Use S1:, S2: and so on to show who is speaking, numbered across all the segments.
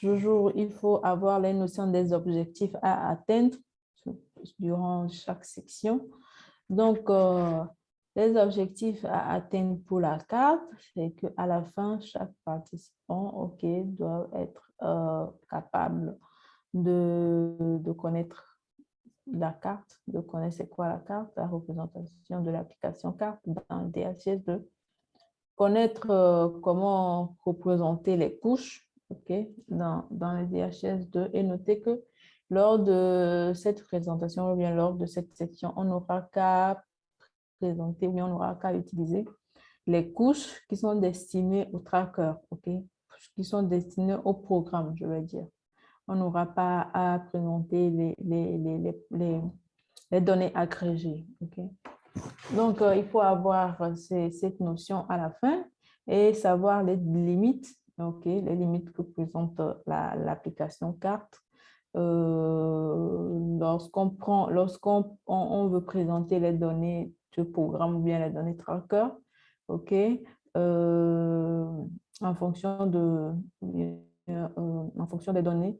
S1: Toujours, il faut avoir les notions des objectifs à atteindre durant chaque section. Donc, euh, les objectifs à atteindre pour la carte, c'est qu'à la fin, chaque participant doit être euh, capable de, de, connaître la carte, de connaître c'est quoi la carte, la représentation de l'application carte dans le DHS2, connaître euh, comment représenter les couches ok, dans, dans le DHS2 et noter que lors de cette présentation ou bien lors de cette section, on n'aura qu'à présenter ou bien on n'aura qu'à utiliser les couches qui sont destinées au tracker, ok, qui sont destinées au programme, je veux dire. On n'aura pas à présenter les, les, les, les, données agrégées, ok? Donc, euh, il faut avoir cette notion à la fin et savoir les limites, ok, les limites que présente l'application carte. Euh, lorsqu'on prend, lorsqu'on on, veut présenter les données du programme ou bien les données tracker, ok, euh, en fonction de, euh, en fonction des données,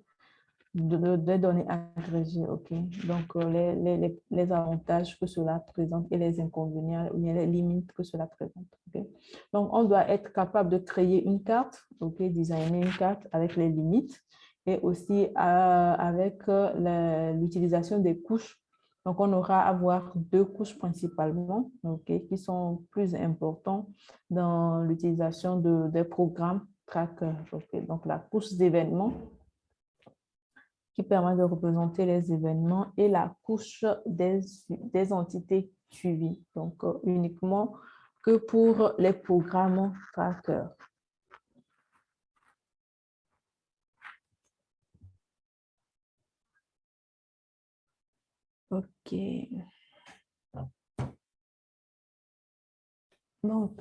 S1: des données agrégées, ok? Donc les, les, les, avantages que cela présente et les inconvénients ou les limites que cela présente, ok? Donc on doit être capable de créer une carte, ok, designer une carte avec les limites et aussi euh, avec euh, l'utilisation des couches. Donc, on aura à avoir deux couches principalement qui sont plus importantes dans l'utilisation de, des programmes tracker. Donc, la couche d'événements qui permet de représenter les événements et la couche des, entités suivies. Donc, euh, uniquement que pour les programmes tracker. Ok. Donc,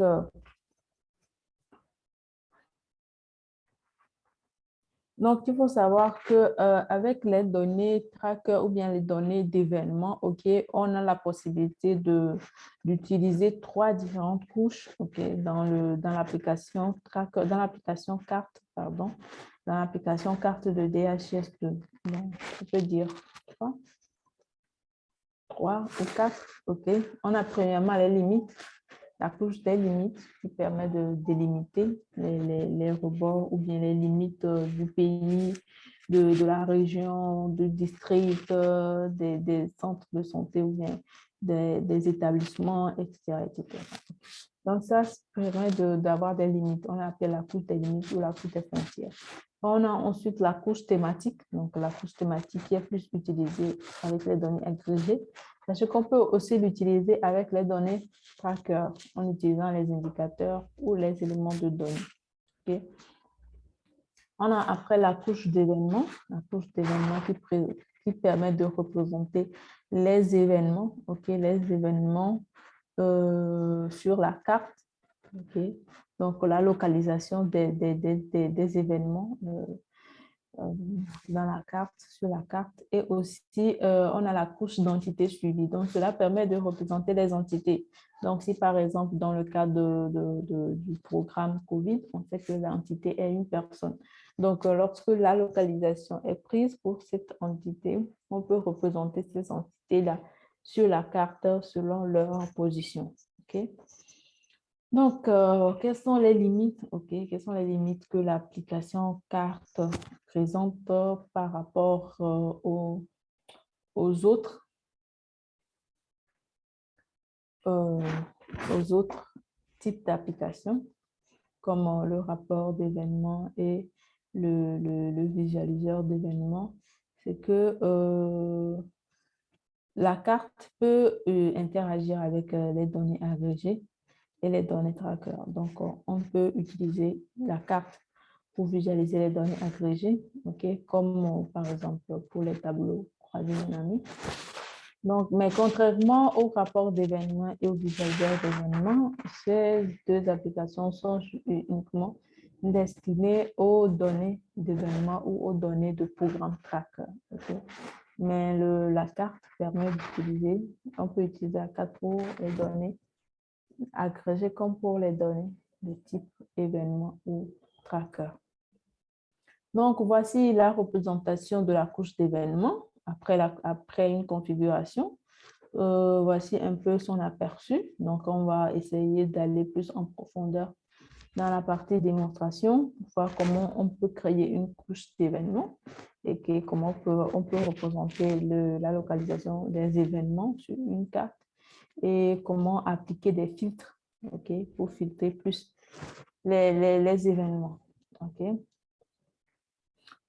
S1: donc, il faut savoir que euh, avec les données tracker ou bien les données d'événements, on a la possibilité d'utiliser trois différentes couches, dans l'application dans l'application carte, pardon, dans l'application carte de DHS2. Donc, je peux dire trois. 3 ou 4. OK. On a premièrement les limites, la couche des limites qui permet de délimiter les, les, rebords ou bien les limites euh, du pays, de, de, la région, du district, euh, des, des, centres de santé ou bien des, des établissements, etc., etc. Donc, ça permet d'avoir des limites. On appelle la couche des limites ou la couche des frontières. On a ensuite la couche thématique, donc la couche thématique qui est plus utilisée avec les données agrégées, parce qu'on peut aussi l'utiliser avec les données tracker en utilisant les indicateurs ou les éléments de données. On a après la couche d'événements, la couche d'événements qui, qui, permet de représenter les événements, ok, les événements euh, sur la carte. Donc, la localisation des, des, des, des événements euh, dans la carte, sur la carte. Et aussi, on a la couche d'entité suivie. Donc, cela permet de représenter les entités. Donc, si par exemple, dans le cas du programme COVID, on sait que l'entité est une personne. Donc, lorsque la localisation est prise pour cette entité, on peut représenter ces entités-là sur la carte selon leur position. ok? Donc, euh, quelles sont les limites? Ok Quelles sont les limites que l'application carte présente par rapport euh, aux, aux, autres euh, aux autres types d'applications comme le rapport d'événements et le, visualiseur d'événements, c'est que la carte peut euh, interagir avec euh, les données agrégées et les données tracker. Donc, on peut utiliser la carte pour visualiser les données agrégées, comme euh, par exemple pour les tableaux croisés dynamiques. Donc, mais contrairement au rapport d'événements et au visualiseur d'événements, ces deux applications sont uniquement destinées aux données d'événements ou aux données de programme tracker mais la carte permet d'utiliser, on peut utiliser la carte pour les données agrégées comme pour les données de type événement ou tracker. Donc, voici la représentation de la couche d'événements après, une configuration. Euh, voici un peu son aperçu. Donc, on va essayer d'aller plus en profondeur dans la partie démonstration, voir comment on peut créer une couche d'événements et comment on peut, représenter la localisation des événements sur une carte et comment appliquer des filtres pour filtrer plus les, événements. ok.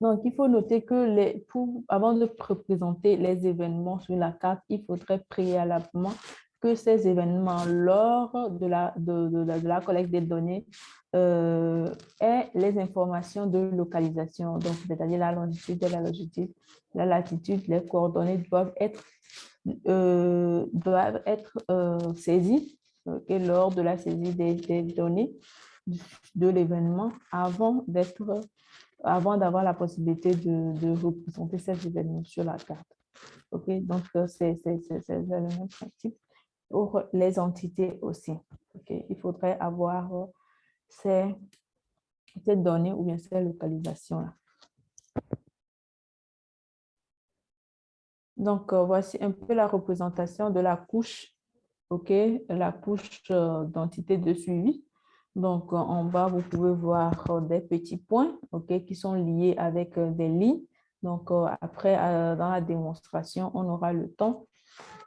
S1: Donc, il faut noter que les, pour, avant de représenter les événements sur la carte, il faudrait préalablement que ces événements, lors de la, de, de, la collecte des données, euh, aient les informations de localisation, donc c'est-à-dire la longitude, la longitude, la latitude, les coordonnées doivent être, euh, doivent être euh, saisies lors de la saisie des données de l'événement avant d'être avant d'avoir la possibilité de, représenter ces événements sur la carte. OK, donc euh, c'est le même principe pour les entités aussi. OK, il faudrait avoir euh, ces, ces données ou bien ces localisations-là. Donc, euh, voici un peu la représentation de la couche, OK, la couche d'entité de suivi. Donc, euh, en bas, vous pouvez voir euh, des petits points qui sont liés avec euh, des lignes. Donc, après, dans la démonstration, on aura le temps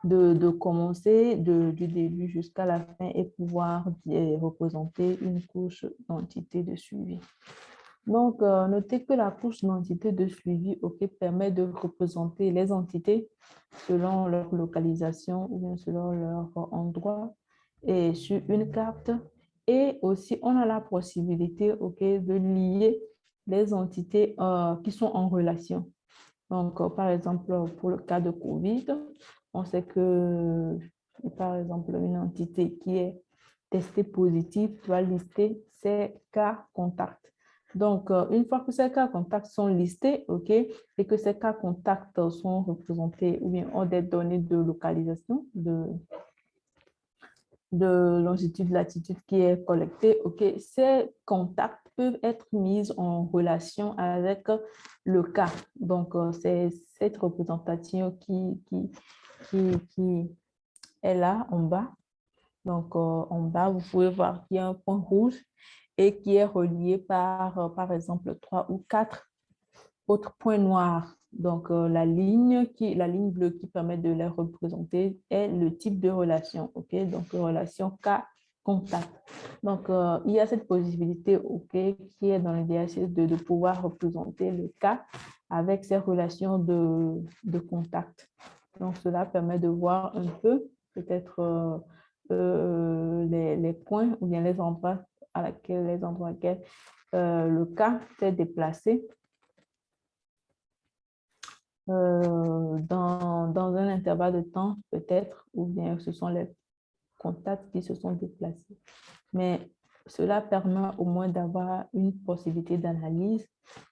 S1: de, commencer du début jusqu'à la fin et pouvoir représenter une couche d'entité de suivi. Donc, notez que la couche d'entité de suivi permet de représenter les entités selon leur localisation ou bien selon leur endroit et sur une carte et aussi, on a la possibilité ok, de lier les entités euh, qui sont en relation. Donc, euh, par exemple, pour le cas de COVID, on sait que, par exemple, une entité qui est testée positive doit lister ses cas contacts. Donc, euh, une fois que ces cas contacts sont listés, OK, et que ces cas contacts sont représentés ou bien ont des données de localisation, de, de longitude, latitude qui est collectée, ces contacts peuvent être mis en relation avec le cas. Donc, euh, c'est cette représentation qui, qui, qui, est là en bas. Donc, euh, en bas, vous pouvez voir qu'il y a un point rouge et qui est relié par, euh, par exemple, trois ou quatre autres points noirs. Donc, euh, la, ligne qui, la ligne bleue qui permet de les représenter est le type de relation. ok? Donc, relation K-contact. Donc, euh, il y a cette possibilité ok qui est dans le DHS de, de pouvoir représenter le cas avec ces relations de, de contact. Donc, cela permet de voir un peu peut-être euh, les, les, points ou bien les endroits à laquelle, les endroits à laquelle le cas s'est déplacé euh, dans, dans, un intervalle de temps, peut-être, ou bien ce sont les contacts qui se sont déplacés. Mais cela permet au moins d'avoir une possibilité d'analyse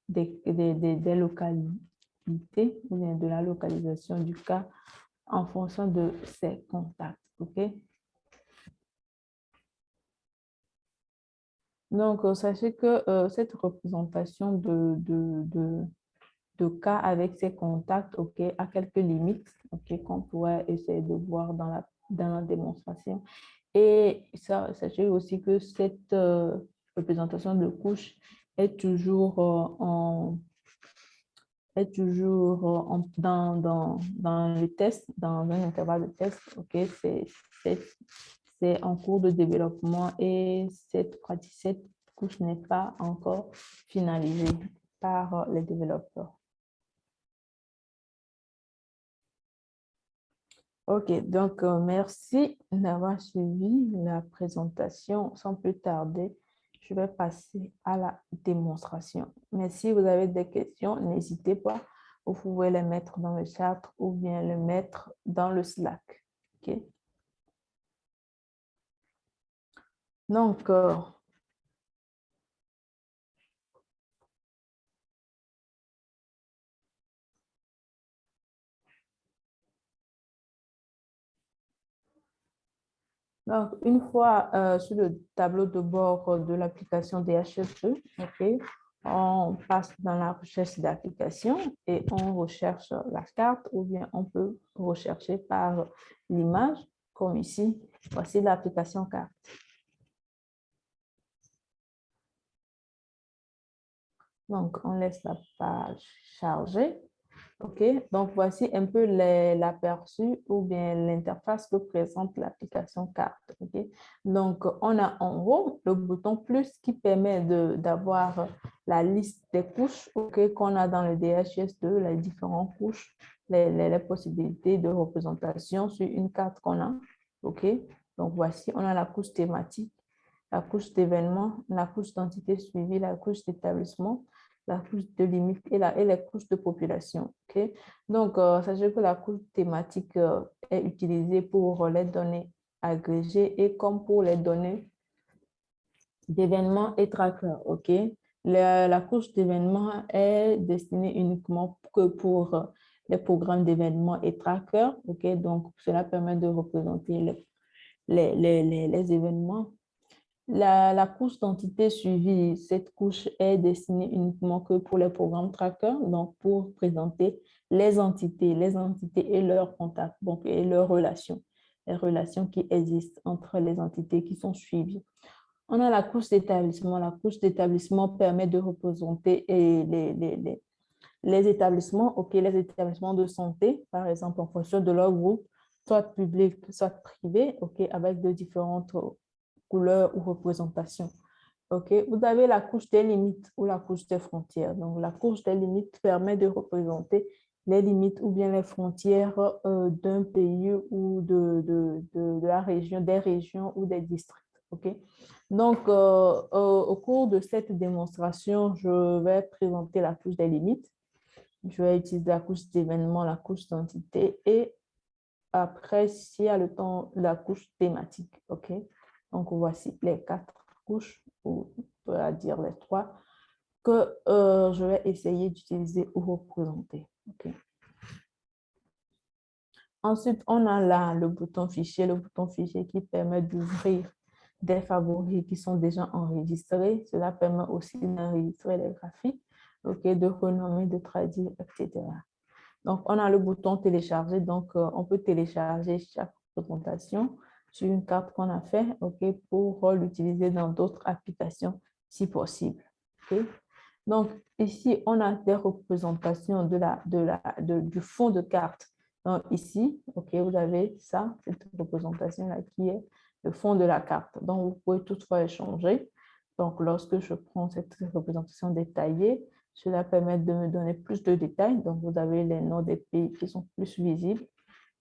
S1: des, des, des, localités ou bien de la localisation du cas en fonction de ces contacts. OK? Donc, euh, sachez que euh, cette représentation de, de, de, de cas avec ces contacts, OK, à quelques limites, OK, qu'on pourrait essayer de voir dans la, dans la démonstration. Et sachez aussi que cette euh, représentation de couche est toujours euh, en est toujours euh, dans, dans, dans le test, dans un intervalle de test, ok, c'est en cours de développement et cette, cette couche n'est pas encore finalisée par les développeurs. Ok, donc euh, merci d'avoir suivi la présentation. Sans plus tarder, je vais passer à la démonstration. Mais si vous avez des questions, n'hésitez pas. Vous pouvez les mettre dans le chat ou bien les mettre dans le Slack. Ok? Donc, euh, Donc, une fois euh, sur le tableau de bord de l'application DHSE, ok, on passe dans la recherche d'application et on recherche la carte ou bien on peut rechercher par l'image, comme ici. Voici l'application carte. Donc, on laisse la page charger. OK, donc voici un peu l'aperçu ou bien l'interface que présente l'application carte. OK, donc on a en haut le bouton plus qui permet d'avoir la liste des couches qu'on a dans le DHS2, les différentes couches, les, les, possibilités de représentation sur une carte qu'on a. OK, donc voici, on a la couche thématique, la couche d'événement, la couche d'entité suivie, la couche d'établissement, la couche de limite et, la, et les couches de population. Donc, euh, sachez que la couche thématique euh, est utilisée pour les données agrégées et comme pour les données d'événements et trackers. la, couche d'événements est destinée uniquement que pour les programmes d'événements et trackers. Donc, cela permet de représenter les, les, les, les événements la, couche d'entité suivie, cette couche est destinée uniquement que pour les programmes tracker, donc pour présenter les entités, les entités et leurs contacts, donc et leurs relations, les relations qui existent entre les entités qui sont suivies. On a la couche d'établissement. La couche d'établissement permet de représenter les, établissements, ok, les établissements de santé, par exemple, en fonction de leur groupe, soit public, soit privé, ok, avec de différentes couleur ou représentation. Ok, Vous avez la couche des limites ou la couche des frontières. Donc, la couche des limites permet de représenter les limites ou bien les frontières euh, d'un pays ou de, de, de, la région, des régions ou des districts. ok? Donc, euh, euh, au cours de cette démonstration, je vais présenter la couche des limites. Je vais utiliser la couche d'événement, la couche d'entité et après, s'il y a le temps, la couche thématique. ok? Donc, voici les quatre couches, ou on peut dire les trois, que euh, je vais essayer d'utiliser ou représenter. Ensuite, on a là le bouton fichier, le bouton fichier qui permet d'ouvrir des favoris qui sont déjà enregistrés. Cela permet aussi d'enregistrer les graphiques, de renommer, de traduire, etc. Donc, on a le bouton télécharger. Donc, euh, on peut télécharger chaque présentation sur une carte qu'on a fait ok, pour l'utiliser dans d'autres applications si possible. Donc, ici, on a des représentations de la, de la, du fond de carte. Donc, ici, ok, vous avez ça, cette représentation-là qui est le fond de la carte. Donc, vous pouvez toutefois échanger. Donc, lorsque je prends cette représentation détaillée, cela permet de me donner plus de détails. Donc, vous avez les noms des pays qui sont plus visibles.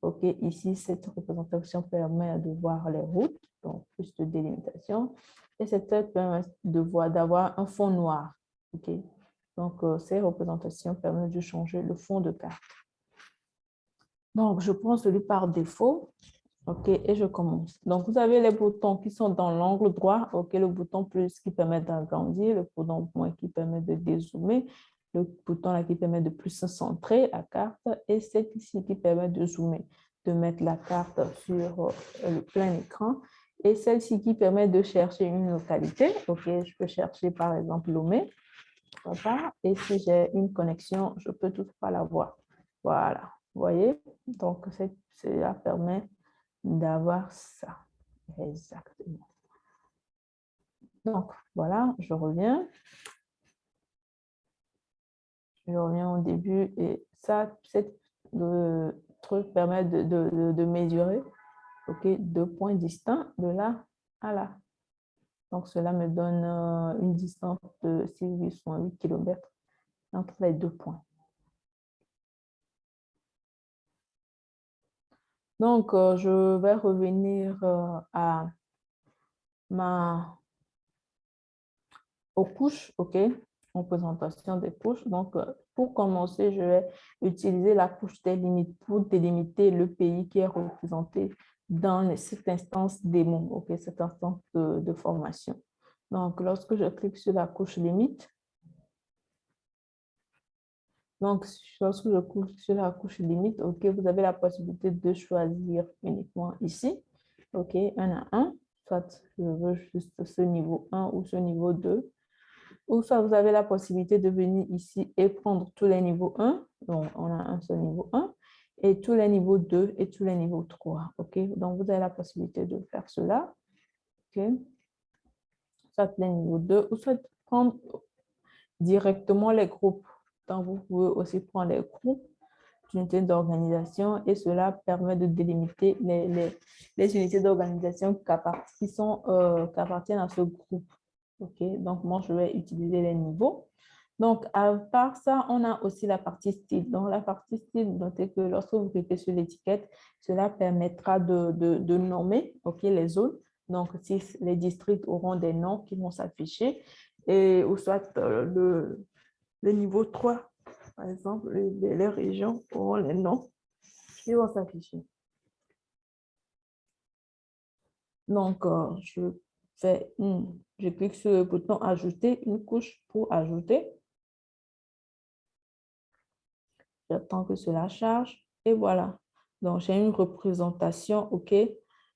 S1: OK, ici, cette représentation permet de voir les routes, donc plus de délimitation. Et cette permet de voir d'avoir un fond noir. OK, donc euh, ces représentations permettent de changer le fond de carte. Donc, je prends celui par défaut. OK, et je commence. Donc, vous avez les boutons qui sont dans l'angle droit. OK, le bouton plus qui permet d'agrandir, le bouton moins qui permet de dézoomer, le bouton là qui permet de plus centrer la carte et cette ici qui permet de zoomer, de mettre la carte sur euh, le plein écran et celle-ci qui permet de chercher une localité. Ok, je peux chercher par exemple Lomé. Et si j'ai une connexion, je peux toutefois la voir. Voilà, vous voyez? Donc, cela permet d'avoir ça. Exactement. Donc, voilà, je reviens je reviens au début et ça, cette, truc permet de, de, de mesurer deux points distincts de là à là. Donc, cela me donne euh, une distance de 6,8 km entre les deux points. Donc, euh, je vais revenir euh, à ma aux couches, OK, représentation des couches. Donc, euh, pour commencer, je vais utiliser la couche des limites pour délimiter le pays qui est représenté dans cette instance démo, ok, cette instance de, formation. Donc, lorsque je clique sur la couche limite, donc, lorsque je clique sur la couche limite, ok, vous avez la possibilité de choisir uniquement ici, ok, un à un, soit je veux juste ce niveau 1 ou ce niveau 2, Ou soit vous avez la possibilité de venir ici et prendre tous les niveaux 1. Donc, on a un seul niveau 1 et tous les niveaux 2 et tous les niveaux 3. OK? Donc, vous avez la possibilité de faire cela. OK? Soit les niveaux 2 ou soit prendre directement les groupes. Donc, vous pouvez aussi prendre les groupes d'unités d'organisation et cela permet de délimiter les, les, les unités d'organisation qui, euh, qui appartiennent à ce groupe. OK? Donc, moi, je vais utiliser les niveaux. Donc, à part ça, on a aussi la partie style. Dans la partie style, notez que lorsque vous cliquez sur l'étiquette, cela permettra de, de, nommer ok, les zones. Donc, si les districts auront des noms qui vont s'afficher, ou soit euh, le, le niveau 3, par exemple, les, les régions auront les noms qui vont s'afficher. Donc, euh, je je clique sur le bouton ajouter une couche pour ajouter. J'attends que cela charge. Et voilà. Donc, j'ai une représentation OK,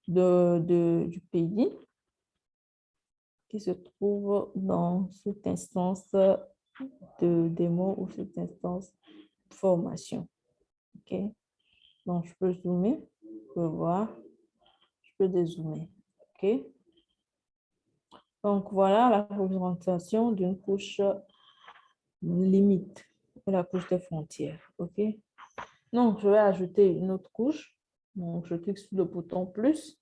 S1: de, de, du pays qui se trouve dans cette instance de démo ou cette instance de formation. OK. Donc, je peux zoomer, je peux voir, je peux dézoomer. OK. Donc, voilà la représentation d'une couche limite la couche de frontières. OK? Donc, je vais ajouter une autre couche. Donc, je clique sur le bouton plus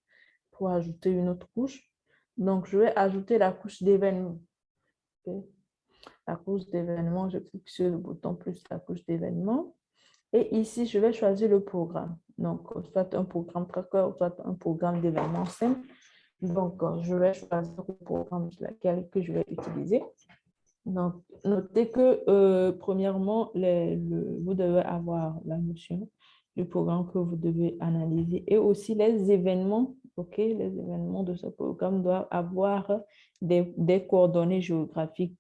S1: pour ajouter une autre couche. Donc, je vais ajouter la couche d'événements. La couche d'événements, je clique sur le bouton plus la couche d'événements. Et ici, je vais choisir le programme. Donc, soit un programme tracker, soit un programme d'événements simple. Donc, je vais choisir le programme sur lequel que je vais utiliser. Donc, notez que, euh, premièrement, vous devez avoir la notion du programme que vous devez analyser et aussi les événements, ok, les événements de ce programme doivent avoir des, coordonnées géographiques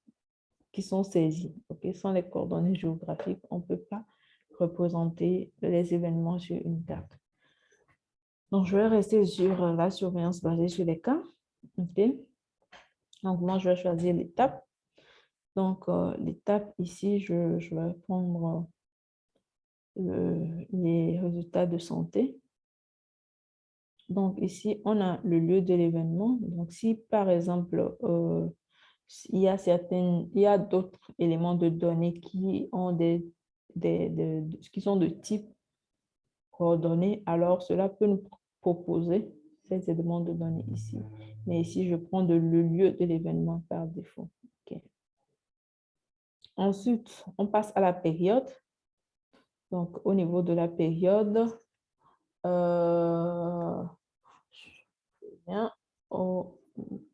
S1: qui sont saisies, ok, sans les coordonnées géographiques, on ne peut pas représenter les événements sur une carte. Donc, je vais rester sur la surveillance basée sur les cas, ok? Donc, moi, je vais choisir l'étape donc, euh, l'étape ici, je, vais prendre euh, les résultats de santé. Donc, ici, on a le lieu de l'événement. Donc, si par exemple, euh, il y a a d'autres éléments de données qui ont des, des, qui sont de type coordonnées, alors cela peut nous proposer ces éléments de données ici. Mais ici, je prends le lieu de l'événement par défaut. Ensuite, on passe à la période. Donc, au niveau de la période, euh, je viens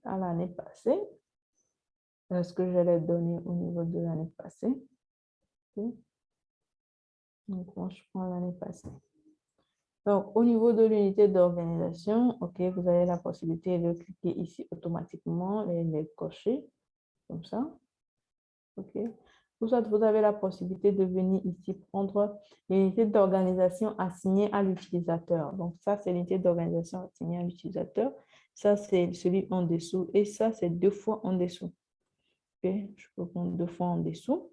S1: à l'année passée. Est-ce que je l'ai donné au niveau de l'année passée? Donc, moi, je prends l'année passée. Donc, au niveau de l'unité d'organisation, vous avez la possibilité de cliquer ici automatiquement et les cocher, comme ça. OK vous avez la possibilité de venir ici prendre l'unité d'organisation assignée à l'utilisateur. Donc, ça, c'est l'unité d'organisation assignée à l'utilisateur. Ça, c'est celui en dessous. Et ça, c'est deux fois en dessous. Je peux prendre deux fois en dessous.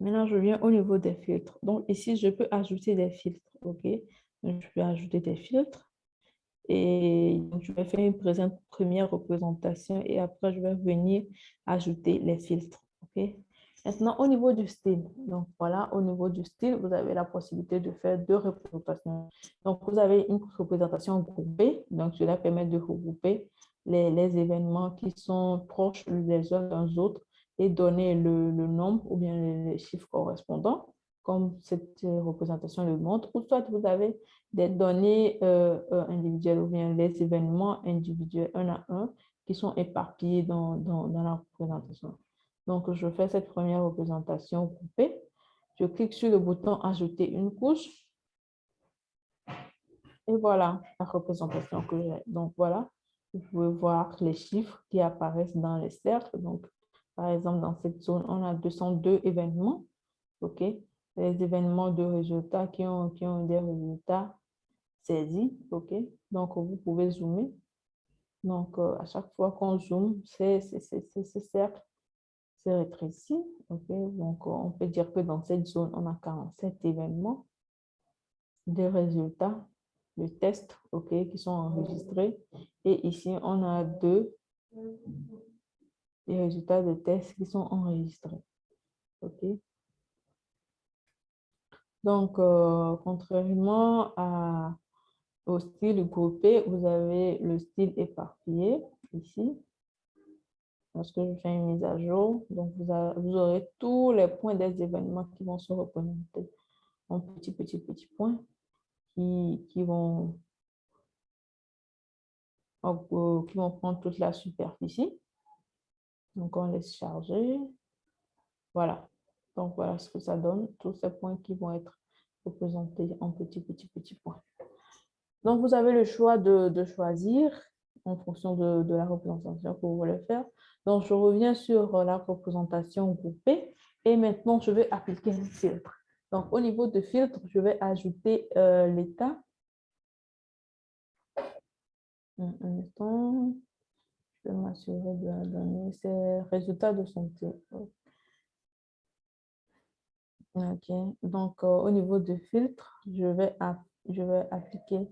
S1: Maintenant, je viens au niveau des filtres. Donc, ici, je peux ajouter des filtres. OK? je peux ajouter des filtres. Et je vais faire une première représentation et après, je vais venir ajouter les filtres. Maintenant, au niveau du style, donc voilà, au niveau du style, vous avez la possibilité de faire deux représentations. Donc, vous avez une représentation groupée, donc cela permet de regrouper les, les événements qui sont proches les uns des autres et donner le, nombre ou bien les chiffres correspondants, comme cette représentation le montre, ou soit vous avez des données euh, euh, individuelles ou bien les événements individuels un à un qui sont éparpillés dans, dans, dans la représentation. Donc, je fais cette première représentation groupée. Je clique sur le bouton « Ajouter une couche ». Et voilà la représentation que j'ai. Donc, voilà, vous pouvez voir les chiffres qui apparaissent dans les cercles. Donc, par exemple, dans cette zone, on a 202 événements. OK? Les événements de résultats qui ont, qui ont des résultats saisis. OK? Donc, vous pouvez zoomer Donc, euh, à chaque fois qu'on zoome, c'est ce cercle se rétrécit. ok? Donc, on peut dire que dans cette zone, on a 47 événements de résultats de tests ok? Qui sont enregistrés. Et ici, on a deux les résultats de tests qui sont enregistrés. ok Donc, euh, contrairement au style groupé, vous avez le style éparpillé ici. Lorsque je fais une mise à jour, donc vous, aurez tous les points des événements qui vont se représenter en petits, petits, petits points qui, vont, euh, qui vont prendre toute la superficie. Donc, on laisse charger. Voilà. Donc, voilà ce que ça donne. Tous ces points qui vont être représentés en petits, petits, petits points. Donc, vous avez le choix de, choisir en fonction de, la représentation que vous voulez faire. Donc, je reviens sur la représentation groupée et maintenant, je vais appliquer un filtre. Donc, au niveau de filtre, je vais ajouter euh, l'état. Un, instant. Je m'assurer de la donner. C'est résultat de santé. OK. Donc, euh, au niveau de filtre, je vais, appliquer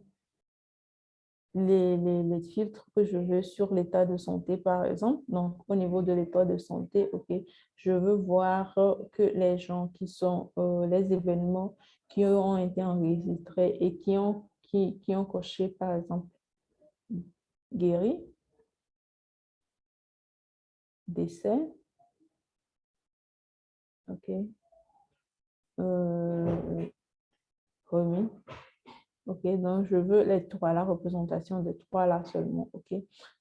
S1: les, filtres que je veux sur l'état de santé, par exemple. Donc, au niveau de l'état de santé, OK, je veux voir que les gens qui sont, euh, les événements qui ont été enregistrés et qui ont coché, par exemple, guéri, décès, OK, euh, remis, OK, donc je veux les trois, la représentation des trois là seulement. OK,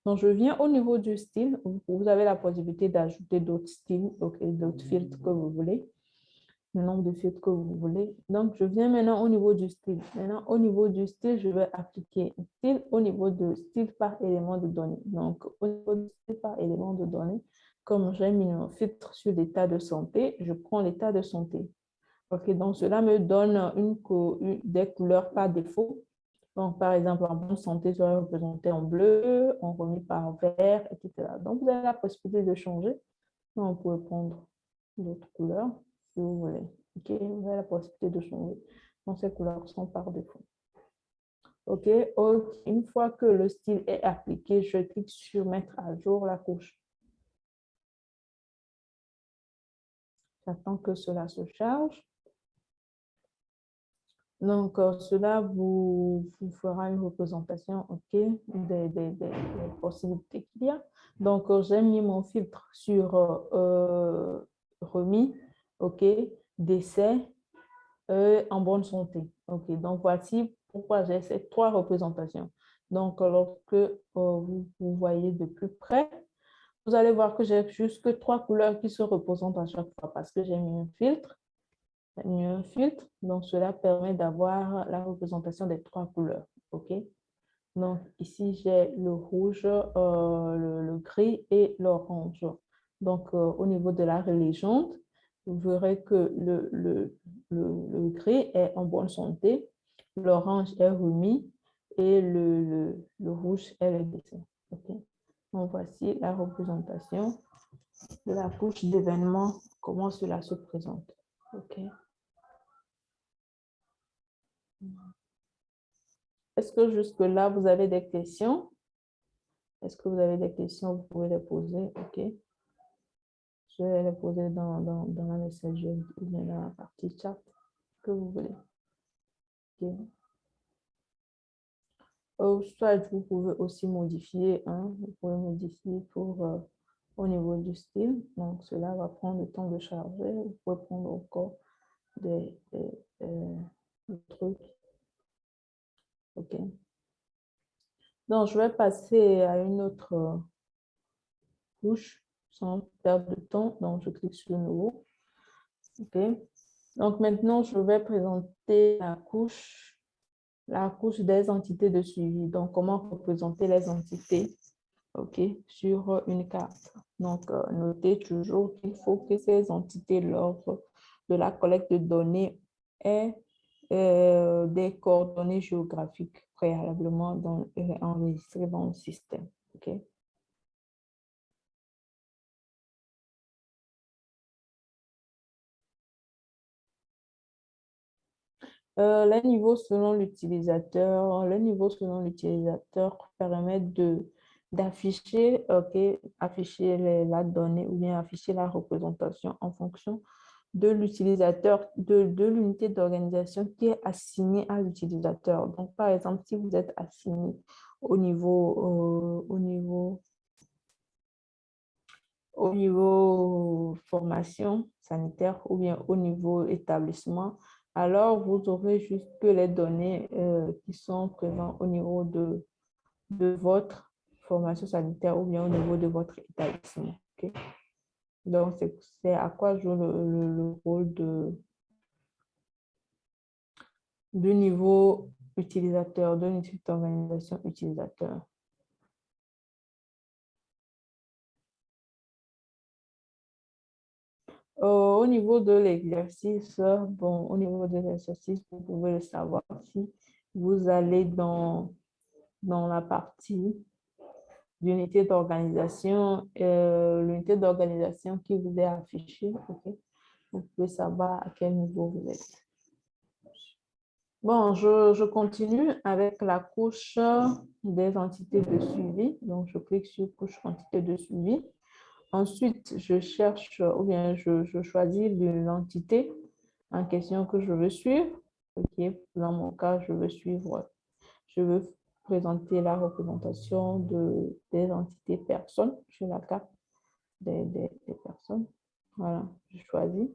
S1: donc je viens au niveau du style. Vous avez la possibilité d'ajouter d'autres styles, OK, d'autres filtres que vous voulez, le nombre de filtres que vous voulez. Donc, je viens maintenant au niveau du style. Maintenant, au niveau du style, je vais appliquer style au niveau de style par élément de données. Donc, au niveau de style par élément de données, comme j'ai mis un filtre sur l'état de santé, je prends l'état de santé. OK, donc cela me donne une, des couleurs par défaut. Donc, par exemple, en bonne santé sera représenté en bleu, en remis par vert, etc. Donc, vous avez la possibilité de changer. Donc, vous pouvez prendre d'autres couleurs si vous voulez. OK, vous avez la possibilité de changer. Donc, ces couleurs sont par défaut. OK, une fois que le style est appliqué, je clique sur mettre à jour la couche. J'attends que cela se charge. Donc, euh, cela vous, fera une représentation ok, des, possibilités qu'il y a. Donc, euh, j'ai mis mon filtre sur euh, remis, ok, décès en bonne santé. Ok, donc voici pourquoi j'ai ces trois représentations. Donc, lorsque vous, vous voyez de plus près, vous allez voir que j'ai juste que trois couleurs qui se représentent à chaque fois parce que j'ai mis un filtre un filtre. Donc, cela permet d'avoir la représentation des trois couleurs. OK? Donc, ici, j'ai le rouge, euh, le, gris et l'orange. Donc, euh, au niveau de la légende, vous verrez que le, le, le, gris est en bonne santé, l'orange est remis et le, rouge est le dessin. Donc, voici la représentation de la couche d'événements, comment cela se présente. Est-ce que jusque-là, vous avez des questions? Est-ce que vous avez des questions? Vous pouvez les poser. Je vais les poser dans, dans, dans la messagerie ou dans la partie chat que vous voulez. OK. Ou soit vous pouvez aussi modifier. Hein, vous pouvez modifier pour euh, au niveau du style. Donc, cela va prendre le temps de charger. Vous pouvez prendre encore des, des, des trucs OK. Donc, je vais passer à une autre euh, couche sans perdre de temps. Donc, je clique sur nouveau. Donc, maintenant, je vais présenter la couche, la couche des entités de suivi. Donc, comment représenter les entités? Sur une carte. Donc, euh, notez toujours qu'il faut que ces entités, lors de la collecte de données, aient euh, des coordonnées géographiques préalablement dans, euh, enregistrées dans le système. Euh, les niveaux selon l'utilisateur, le niveau selon l'utilisateur d'afficher ok, afficher la donnée ou bien afficher la représentation en fonction de l'utilisateur, de, de l'unité d'organisation qui est assignée à l'utilisateur. Donc, par exemple, si vous êtes assigné au niveau, au niveau, au niveau formation sanitaire ou bien au niveau établissement, alors vous aurez juste que les données euh, qui sont présentes au niveau de, votre formation sanitaire ou bien au niveau de votre établissement. Donc, c'est à quoi joue le, rôle de, niveau utilisateur, de l'unité d'organisation utilisateur. Au niveau de l'exercice, bon, au niveau de l'exercice, vous pouvez le savoir si vous allez dans, dans la partie d'unité d'organisation, euh, l'unité d'organisation qui vous est affichée, vous pouvez savoir à quel niveau vous êtes. Bon, je, je, continue avec la couche des entités de suivi. Donc, je clique sur couche entité de suivi. Ensuite, je cherche ou bien je, je choisis l'entité en question que je veux suivre. Dans mon cas, je veux suivre, je veux présenter la représentation de, des entités personnes sur la carte des, personnes. Voilà, je choisis.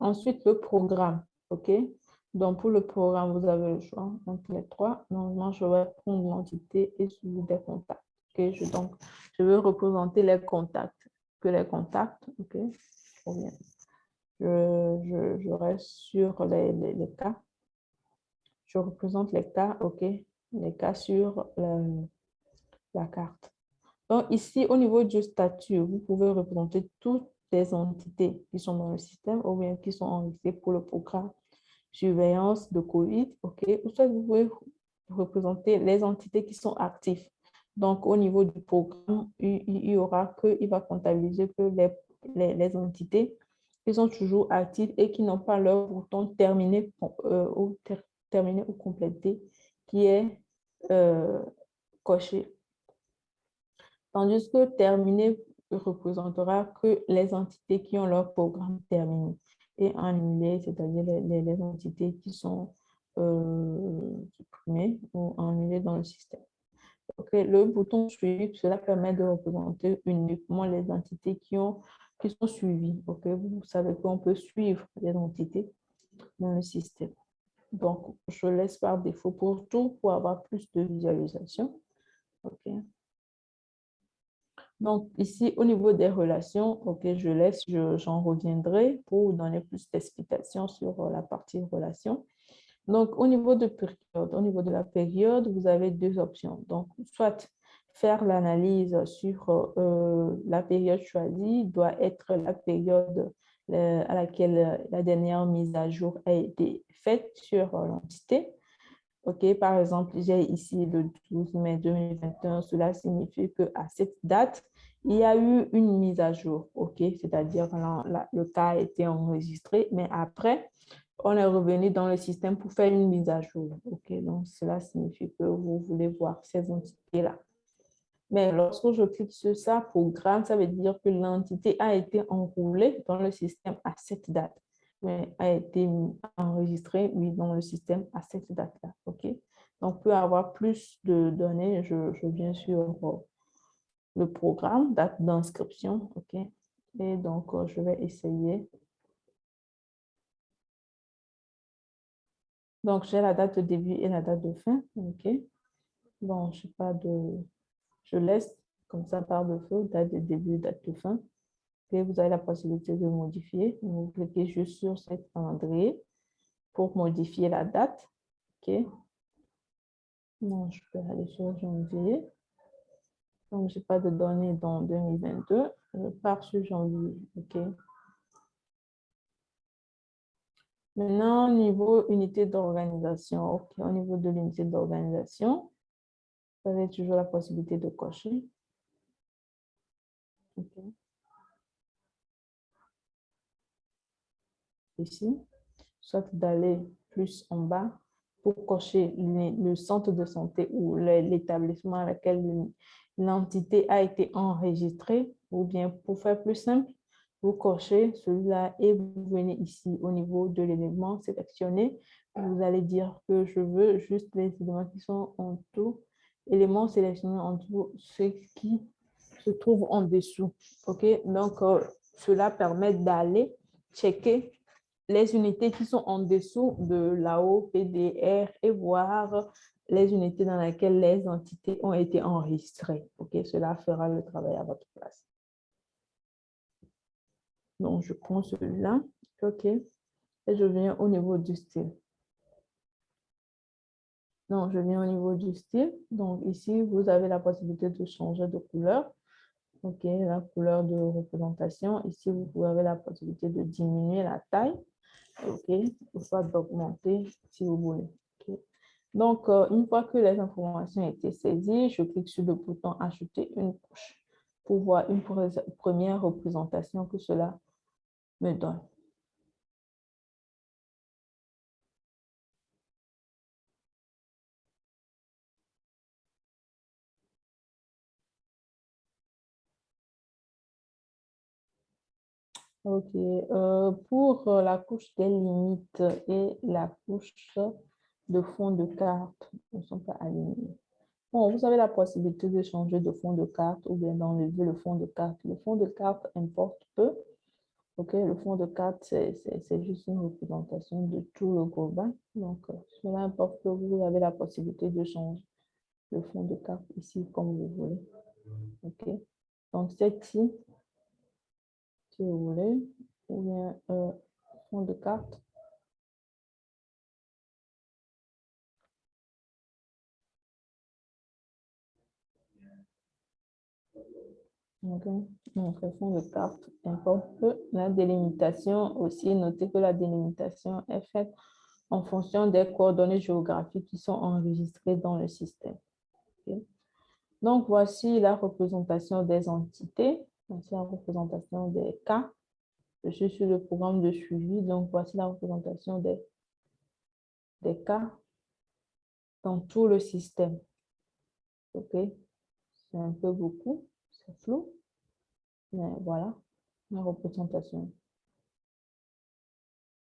S1: Ensuite, le programme. Donc, pour le programme, vous avez le choix entre les trois. Normalement, je vais prendre l'entité et suivre des contacts. Je, donc, je veux représenter les contacts que les contacts. OK, Je, reste sur les, cas. Je représente les cas, OK, les cas sur la, carte. Donc, ici, au niveau du statut, vous pouvez représenter toutes les entités qui sont dans le système ou bien qui sont enregistrées pour le programme surveillance de COVID, OK, ou vous pouvez représenter les entités qui sont actives. Donc, au niveau du programme, il, y aura que, il va comptabiliser que les, entités qui sont toujours actives et qui n'ont pas leur bouton terminé, euh, ou complété qui est euh, coché. Tandis que terminé représentera que les entités qui ont leur programme terminé et annulé, c'est-à-dire les, les, entités qui sont euh, supprimées ou annulées dans le système le bouton suivi, cela permet de représenter uniquement les entités qui, ont, qui sont suivies. Vous savez qu'on peut suivre les entités dans le système. Donc, je laisse par défaut pour tout pour avoir plus de visualisation. Donc, ici, au niveau des relations, ok, je laisse, j'en reviendrai pour donner plus d'explications sur la partie relations. Donc, au niveau de période, au niveau de la période, vous avez deux options. Donc, soit faire l'analyse sur euh, la période choisie doit être la période euh, à laquelle la dernière mise à jour a été faite sur euh, l'entité. OK, par exemple, j'ai ici le 12 mai 2021. Cela signifie qu'à cette date, il y a eu une mise à jour. OK, c'est-à-dire le cas a été enregistré, mais après, on est revenu dans le système pour faire une mise à jour. Donc cela signifie que vous voulez voir ces entités-là. Mais lorsque je clique sur ça, programme, ça veut dire que l'entité a été enroulée dans le système à cette date, mais a été enregistrée, dans le système à cette date-là. OK, donc pour avoir plus de données, je, je viens sur le programme, date d'inscription. OK, et donc je vais essayer Donc, j'ai la date de début et la date de fin. OK. Bon, je sais pas de... Je laisse comme ça par défaut, date de début, date de fin. Et vous avez la possibilité de modifier. Vous cliquez juste sur cette calendrier pour modifier la date. OK. Bon, je peux aller sur janvier. Donc, je n'ai pas de données dans 2022. Je pars sur janvier. OK. Maintenant, au niveau unité d'organisation, au niveau de l'unité d'organisation, vous avez toujours la possibilité de cocher. Ici, soit d'aller plus en bas pour cocher le centre de santé ou l'établissement à lequel l'entité a été enregistrée, ou bien pour faire plus simple, vous cochez celui-là et vous venez ici au niveau de l'élément sélectionné. Vous allez dire que je veux juste les éléments qui sont en tout, éléments sélectionnés en tout, ce qui se trouve en dessous. OK? Donc, euh, cela permet d'aller checker les unités qui sont en dessous de là-haut, PDR, et voir les unités dans lesquelles les entités ont été enregistrées. OK? Cela fera le travail à votre place. Donc, je prends celui-là. OK. Et je viens au niveau du style. Donc, je viens au niveau du style. Donc, ici, vous avez la possibilité de changer de couleur. OK, la couleur de représentation. Ici, vous avez la possibilité de diminuer la taille. OK, soit d'augmenter si vous voulez. Donc, euh, une fois que les informations ont été saisies, je clique sur le bouton « Ajouter une couche » pour voir une première représentation que cela OK. Euh, pour la couche des limites et la couche de fond de carte, ne sont pas alignés. Bon, vous avez la possibilité de changer de fond de carte ou bien d'enlever le fond de carte. Le fond de carte importe peu OK, le fond de carte, c'est juste une représentation de tout le global. Donc, euh, cela importe que vous avez la possibilité de changer le fond de carte ici comme vous voulez. OK. Donc, celle-ci, si vous voulez, ou bien euh, fond de carte, Donc, le fond de carte importe la délimitation aussi. Notez que la délimitation est faite en fonction des coordonnées géographiques qui sont enregistrées dans le système. Donc, voici la représentation des entités. Voici la représentation des cas. Je suis sur le programme de suivi. Donc, voici la représentation des, des cas dans tout le système. OK? C'est un peu beaucoup c'est flou, voilà, la représentation.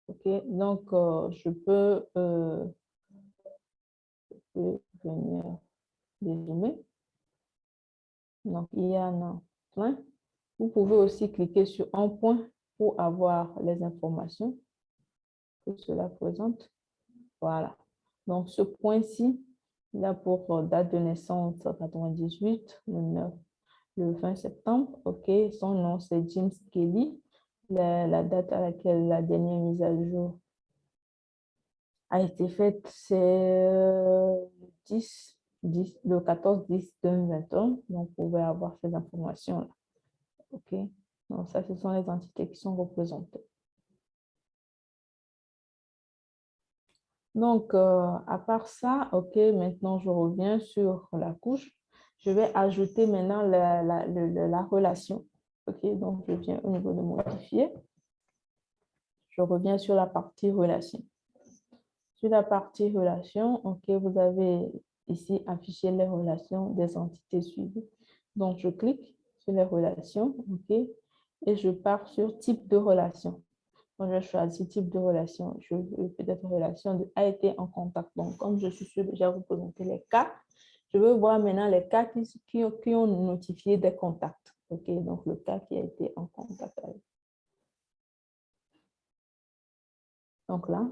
S1: Ok, donc euh, je, peux, euh, je peux venir dézoomer. Donc il y en a plein. Vous pouvez aussi cliquer sur un point pour avoir les informations que cela présente. Voilà. Donc ce point-ci, il a pour date de naissance 98, le 9 le 20 septembre. OK, son nom c'est James Kelly. La, date à laquelle la dernière mise à jour a été faite, c'est le 10, 10, le 14 10 2021. Donc, vous pouvez avoir ces informations-là. OK, donc ça, ce sont les entités qui sont représentées. Donc, euh, à part ça, OK, maintenant je reviens sur la couche je vais ajouter maintenant la, la, relation. OK, donc je viens au niveau de modifier. Je reviens sur la partie relation. Sur la partie relation, OK, vous avez ici affiché les relations des entités suivies. Donc, je clique sur les relations, OK, et je pars sur type de relation. Donc, je choisis type de relation. Je veux peut-être relation de a été en contact. Donc, comme je suis sûr déjà représenté les cas, je veux voir maintenant les cas qui, ont notifié des contacts. OK, donc le cas qui a été en contact avec. Donc là.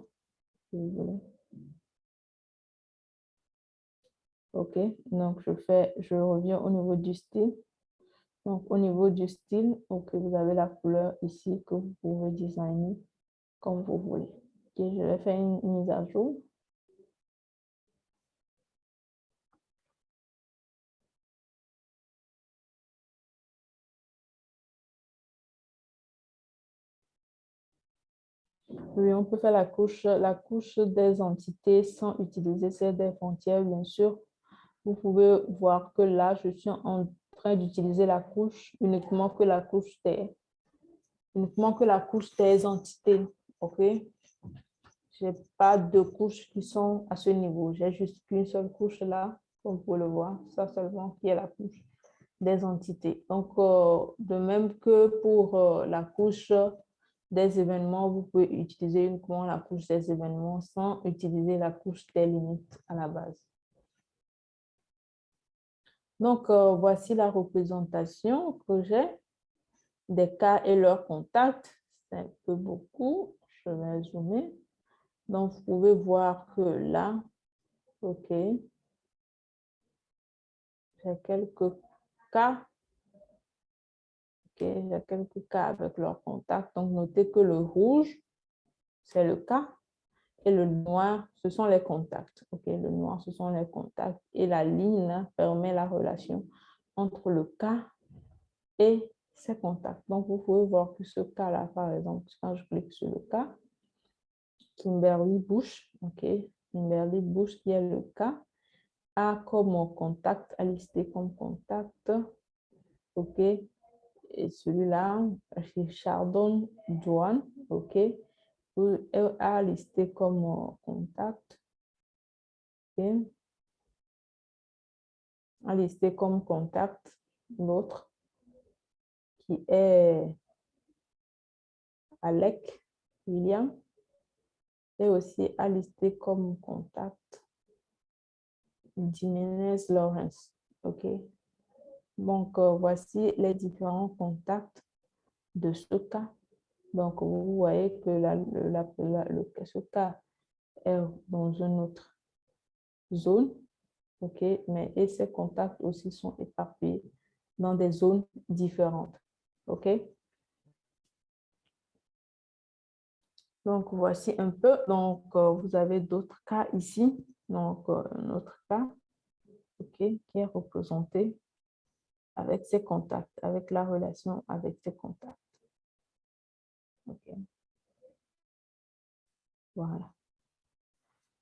S1: OK, donc je fais, je reviens au niveau du style. Donc au niveau du style, OK, vous avez la couleur ici que vous pouvez designer comme vous voulez. OK, je vais faire une mise à jour. Oui, on peut faire la couche, des entités sans utiliser celle des frontières, bien sûr. Vous pouvez voir que là, je suis en train d'utiliser la couche uniquement que la couche des, uniquement que la couche des entités. OK? Je n'ai pas de couches qui sont à ce niveau. J'ai juste qu'une seule couche là, comme vous le voir, ça seulement qui est la couche des entités. Donc, euh, de même que pour euh, la couche des événements, vous pouvez utiliser uniquement la couche des événements sans utiliser la couche des limites à la base. Donc, euh, voici la représentation que j'ai des cas et leurs contacts. C'est un peu beaucoup. Je vais zoomer. Donc, vous pouvez voir que là, OK, j'ai quelques cas. J'ai quelques cas avec leurs contacts. Donc, notez que le rouge, c'est le cas. Et le noir, ce sont les contacts. OK, le noir, ce sont les contacts. Et la ligne permet la relation entre le cas et ses contacts. Donc, vous pouvez voir que ce cas-là, par exemple, quand je clique sur le cas, Kimberly Bush, OK, Kimberly Bush qui est le cas, a comme contact, a listé comme contact, OK, et celui-là, Chardon Douane, OK, a listé comme contact, OK, a listé comme contact l'autre qui est Alec William, et aussi à lister comme contact Jiménez Lawrence. OK. Donc, euh, voici les différents contacts de ce cas. Donc, vous voyez que le, ce cas est dans une autre zone. OK. Mais et ces contacts aussi sont éparpillés dans des zones différentes. OK. Donc, voici un peu. Donc, euh, vous avez d'autres cas ici. Donc, euh, un autre cas qui est représenté avec ses contacts, avec la relation avec ses contacts. Voilà.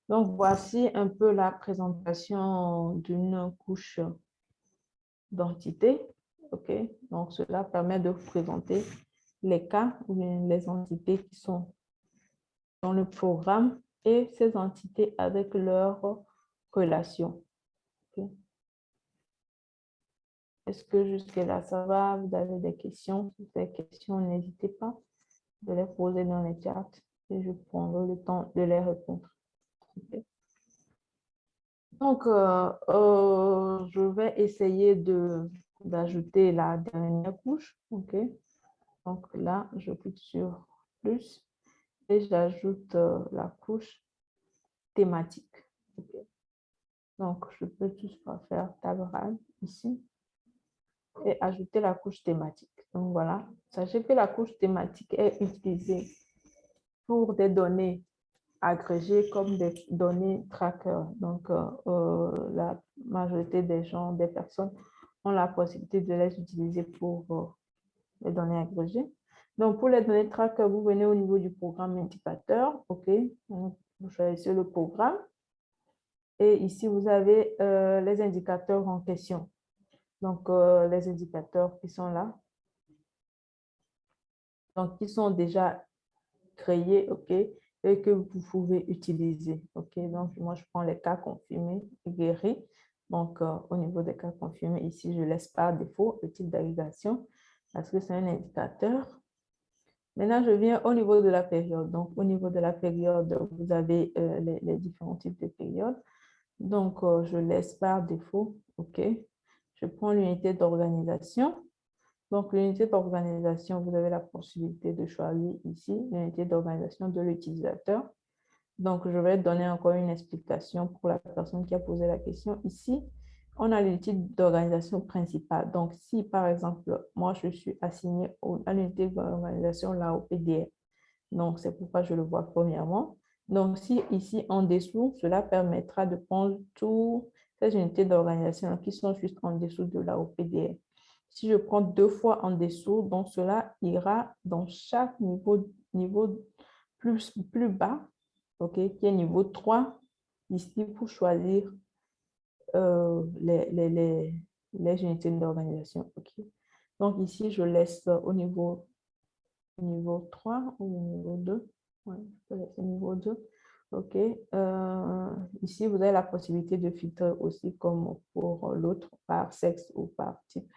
S1: Donc, voici un peu la présentation d'une couche d'entité. OK. Donc, cela permet de présenter les cas ou les entités qui sont dans le programme et ces entités avec leurs relations. Est-ce que jusque-là, ça va? Vous avez des questions? Si vous avez des questions, n'hésitez pas de les poser dans les chats et je prendrai le temps de les répondre. Donc, euh, euh, je vais essayer d'ajouter la dernière couche. Donc là, je clique sur plus et j'ajoute euh, la couche thématique. Donc, je peux tout faire table ici et ajouter la couche thématique. Donc, voilà. Sachez que la couche thématique est utilisée pour des données agrégées comme des données tracker. Donc, euh, euh, la majorité des gens, des personnes ont la possibilité de les utiliser pour les données agrégées. Donc, pour les données tracker, vous venez au niveau du programme indicateur. OK. vous choisissez le programme. Et ici, vous avez euh, les indicateurs en question. Donc, euh, les indicateurs qui sont là. Donc, qui sont déjà créés, OK, et que vous pouvez utiliser. OK, donc moi, je prends les cas confirmés guéris. Donc, euh, au niveau des cas confirmés, ici, je laisse par défaut le type d'agrégation parce que c'est un indicateur Maintenant, je viens au niveau de la période. Donc, au niveau de la période, vous avez euh, les, différents types de périodes. Donc, je laisse par défaut. OK. Je prends l'unité d'organisation. Donc, l'unité d'organisation, vous avez la possibilité de choisir ici l'unité d'organisation de l'utilisateur. Donc, je vais donner encore une explication pour la personne qui a posé la question ici on a l'unité d'organisation principale. Donc, si par exemple, moi, je suis assigné à l'unité d'organisation là au PDR, donc c'est pourquoi je le vois premièrement. Donc, si ici en dessous, cela permettra de prendre toutes ces unités d'organisation qui sont juste en dessous de la OPDR. Si je prends deux fois en dessous, donc cela ira dans chaque niveau, niveau plus, plus bas, ok, qui est niveau 3, ici pour choisir euh, les, les, les unités d'organisation. OK. Donc ici, je laisse au niveau, niveau 3 ou niveau 2. Ouais, je laisse niveau 2. OK. Euh, ici, vous avez la possibilité de filtrer aussi comme pour l'autre, par sexe ou par type,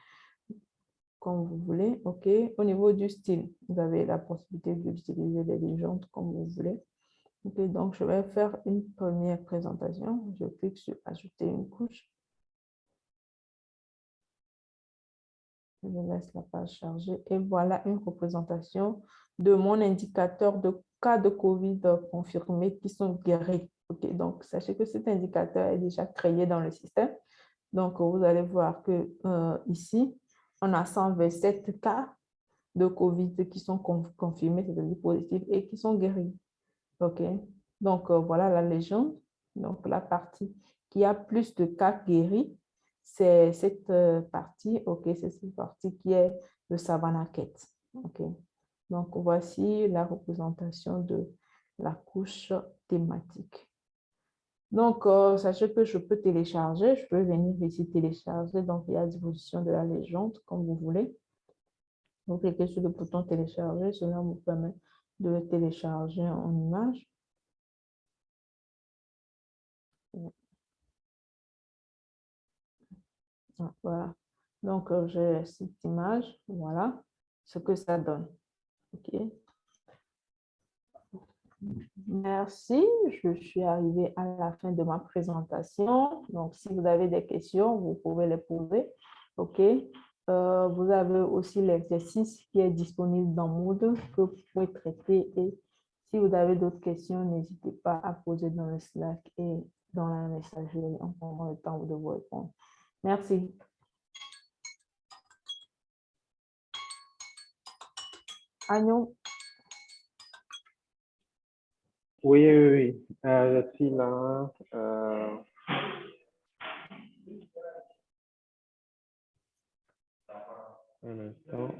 S1: comme vous voulez. OK. Au niveau du style, vous avez la possibilité d'utiliser des légendes comme vous voulez. OK. Donc, je vais faire une première présentation. Je clique sur « Ajouter une couche ». Je laisse la page charger. Et voilà une représentation de mon indicateur de cas de COVID confirmés qui sont guéris. donc, sachez que cet indicateur est déjà créé dans le système. Donc, vous allez voir que euh, ici, on a 127 cas de COVID qui sont confirmés, c'est-à-dire positifs, et qui sont guéris. OK? Donc, euh, voilà la légende. Donc, la partie qui a plus de cas guéris, c'est cette euh, partie, OK, c'est cette partie qui est le Savannah OK? Donc, voici la représentation de la couche thématique. Donc, euh, sachez que je peux télécharger, je peux venir ici télécharger, donc il y a disposition de la légende, comme vous voulez. Vous cliquez sur le bouton télécharger, cela vous permet de télécharger en image. Voilà. Donc, euh, j'ai cette image, voilà ce que ça donne. OK. Merci, je suis arrivée à la fin de ma présentation. Donc, si vous avez des questions, vous pouvez les poser. OK. Euh, vous avez aussi l'exercice qui est disponible dans Moodle que vous pouvez traiter. Et si vous avez d'autres questions, n'hésitez pas à poser dans le Slack et dans la messagerie. On prendra le temps de vous répondre. Merci. Agnon.
S2: Oui, oui, oui. Euh, je suis là. Euh... Un instant.